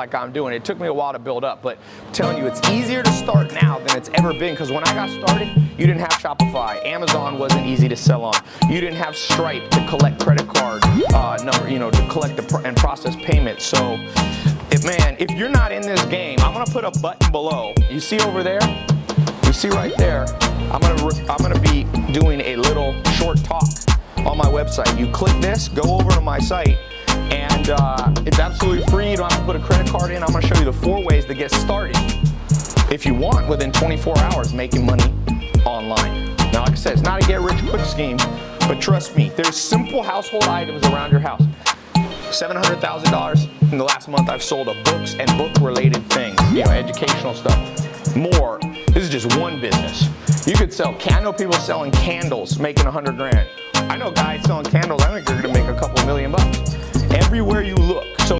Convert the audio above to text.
like I'm doing. It took me a while to build up, but I'm telling you, it's easier to start now than it's ever been because when I got started, you didn't have Shopify. Amazon wasn't easy to sell on. You didn't have Stripe to collect credit card uh, number, you know, to collect pr and process payments. So, if, man, if you're not in this game, I'm gonna put a button below. You see over there? You see right there? I'm gonna I'm gonna be doing a little short talk on my website. You click this, go over to my site and uh, it's absolutely free. You don't have to put a credit card in. I'm gonna show you the four ways to get started if you want within 24 hours making money online. Now, like I said, it's not a get rich quick scheme, but trust me, there's simple household items around your house. $700,000 in the last month I've sold of books and book related things, you know, educational stuff. More, this is just one business. You could sell, I know people selling candles making 100 grand. I know guys selling candles, I think they're gonna make a couple million bucks. Everywhere you look,